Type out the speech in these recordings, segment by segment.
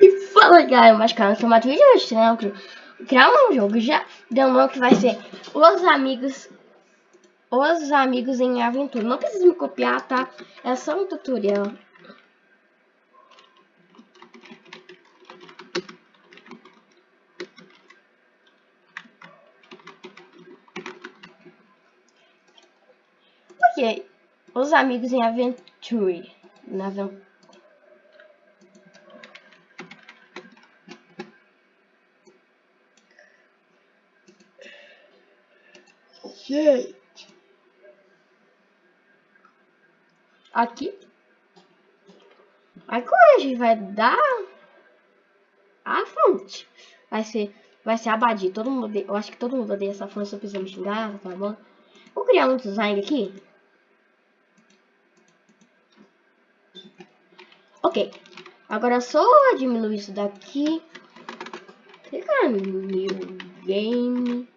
E fala galera, mas cara, sou o Matheus hoje, né? Criar um jogo já um que vai ser Os Amigos Os Amigos em Aventura. Não precisa me copiar, tá? É só um tutorial. Ok. Os Amigos em. Na aventura. Gente. Aqui. Agora a gente vai dar a fonte. Vai ser, vai ser abadir. Todo mundo odeia, eu acho que todo mundo odeia essa fonte. Se eu me xingar, tá bom? Vou criar um design aqui. Ok. Agora só diminuir isso daqui. Clicar new game.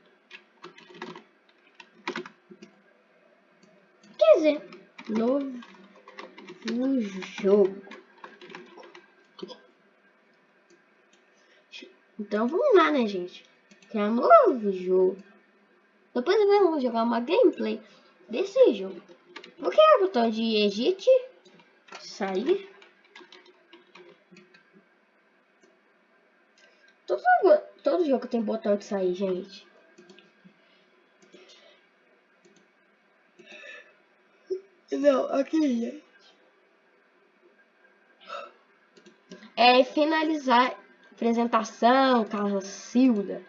Dizer, novo jogo. Então vamos lá, né, gente? Que é um novo jogo. Depois vamos jogar uma gameplay desse jogo. Vou criar o botão de Egito. Sair. Todo, todo jogo tem botão de sair, gente. Não, aqui, gente. É finalizar apresentação, Silda.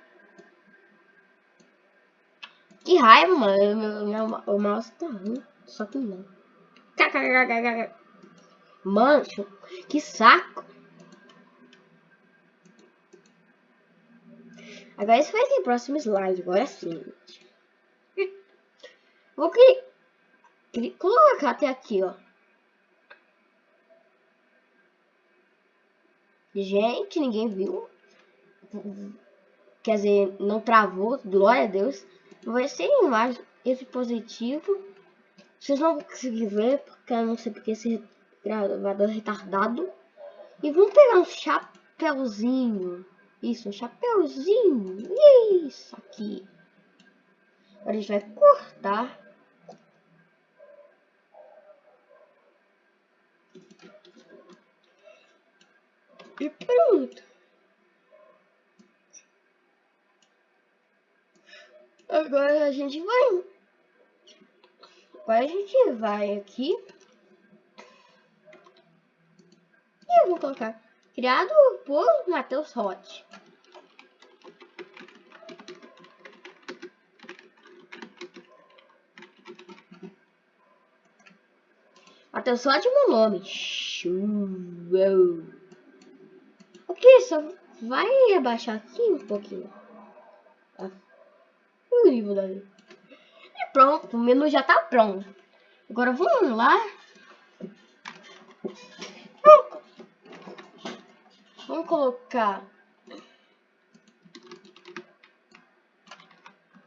Que raiva, mano. Meu, meu, o mouse tá ruim. Só que não. Mancho, que saco. Agora esse vai ser o próximo slide. Agora sim. Vou que colocar até aqui, ó. Gente, ninguém viu. Quer dizer, não travou, glória a Deus. Vai ser imagem esse positivo. Vocês não vão conseguir ver, porque eu não sei porque esse gravador é retardado. E vamos pegar um chapéuzinho. Isso, um chapéuzinho. Isso aqui. Agora a gente vai cortar. E pronto. Agora a gente vai... Agora a gente vai aqui. E eu vou colocar criado por Matheus Hot. Matheus Hot é meu nome. Show aqui, só vai abaixar aqui um pouquinho. Tá? O nível dali. E pronto, o menu já tá pronto. Agora vamos lá. Vamos colocar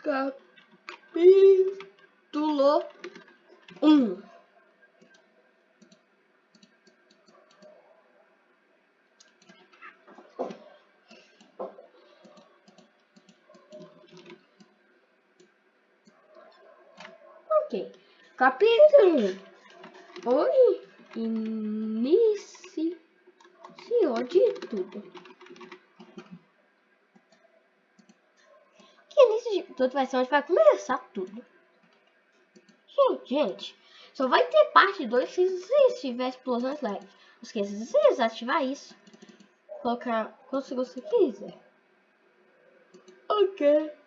capítulo 1. Um. Ok. Capítulo. Oi. Inicio de tudo. Que início de tudo vai ser onde vai começar tudo. Gente, gente. Só vai ter parte 2 se, tiver explosões leve. Não esqueça de desativar isso. Colocar segundos você quiser. Ok.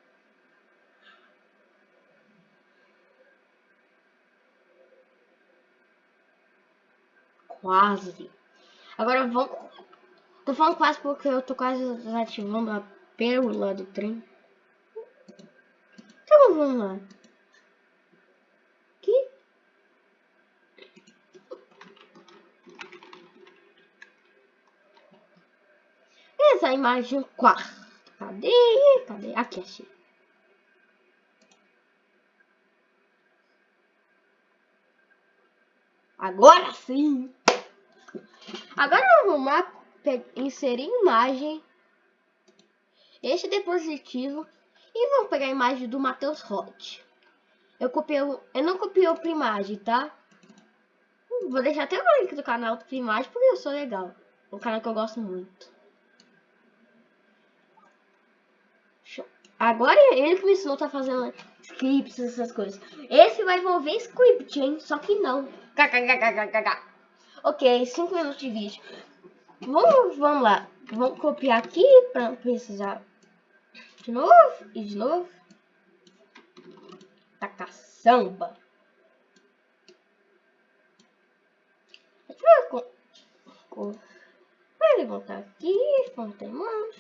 Quase. Agora vamos... Tô falando quase porque eu tô quase desativando a pérola do trem. Então vamos lá. Aqui. Essa imagem quarta. Cadê? Cadê? Aqui, achei. Agora sim! Agora vamos lá inserir imagem, este dispositivo e vamos pegar a imagem do Matheus Hot. Eu copiei, eu não copiei o Primage, tá? Vou deixar até o link do canal do Primage porque eu sou legal. Um canal que eu gosto muito. Agora ele que me ensinou tá fazendo scripts, essas coisas. Esse vai envolver script, hein? Só que não. Ok, 5 minutos de vídeo. Vamos, vamos lá. Vamos copiar aqui para precisar de novo e de novo. Tá caçamba. Vai levantar aqui, mãos.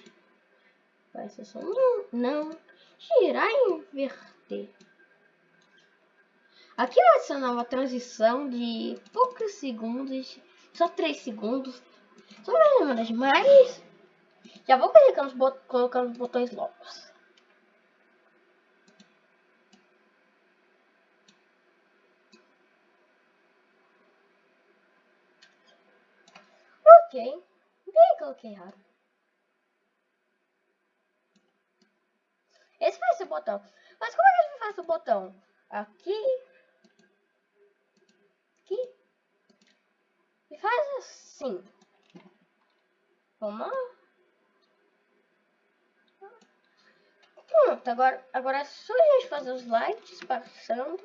Vai ser só não, não. Girar e inverter. Aqui vai ser uma transição de poucos segundos, só 3 segundos. Só mais mas já vou colocando os, bot colocando os botões locos. Ok. Bem, coloquei errado. Esse vai ser o botão. Mas como é que a gente faz o botão? Aqui. Aqui. E faz assim. Vamos lá. Pronto, agora, agora é só a gente fazer os lights passando.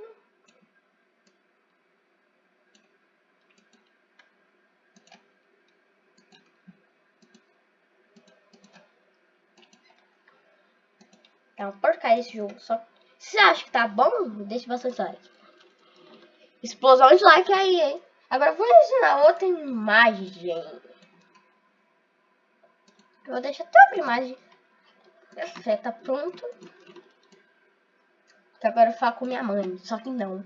É uma porcaria esse jogo. Só se você acha que tá bom, deixa bastante like. Explosão de like aí, hein? Agora vou ensinar outra imagem. Eu vou deixar até a imagem perfeita pronto. Que agora eu falo com minha mãe, só que não.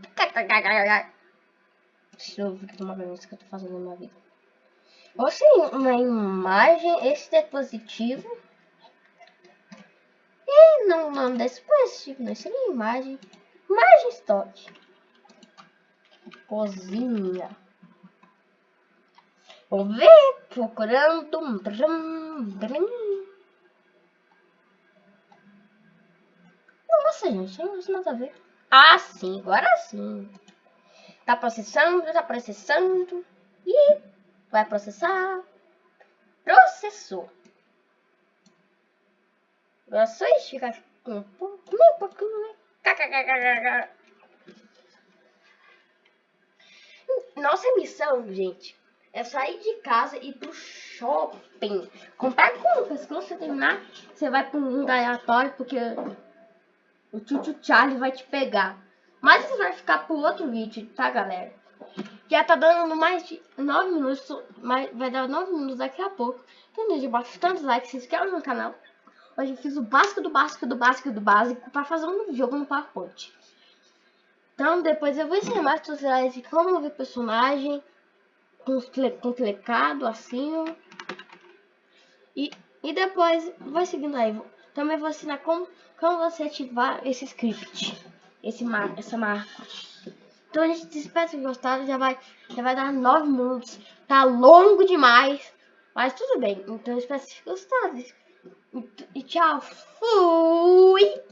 Deixa eu ver uma coisa que eu tô fazendo na minha vida. Você uma imagem, esse dispositivo e não nome desse dispositivo, não seria imagem. Imagem estoque. Cozinha. Vamos ver, procurando. Nossa, gente, não tem nada a ver. Ah, sim, agora sim. Tá processando, tá processando. E vai processar. Processou. Agora só esticar um pouquinho, um pouquinho. Nossa missão, gente, é sair de casa e ir pro shopping. Comprar compras. Quando você terminar, você vai para um aleatório, porque o tio Charlie vai te pegar. Mas isso vai ficar pro outro vídeo, tá, galera? Já tá dando mais de 9 minutos, mas vai dar 9 minutos daqui a pouco. Então, de bastante likes, se inscreva no canal. Hoje eu fiz o básico do básico do básico do básico para fazer um jogo no PowerPoint. Então depois eu vou ensinar mais tutoriais de como mover personagem com, com teclado assim. E, e depois vai seguindo aí. Também vou ensinar como, como você ativar esse script. Esse mar, essa marca. Então a gente espera que gostaram. Já vai, já vai dar 9 minutos. Tá longo demais. Mas tudo bem. Então eu espero que vocês gostaram. E tchau. Fui!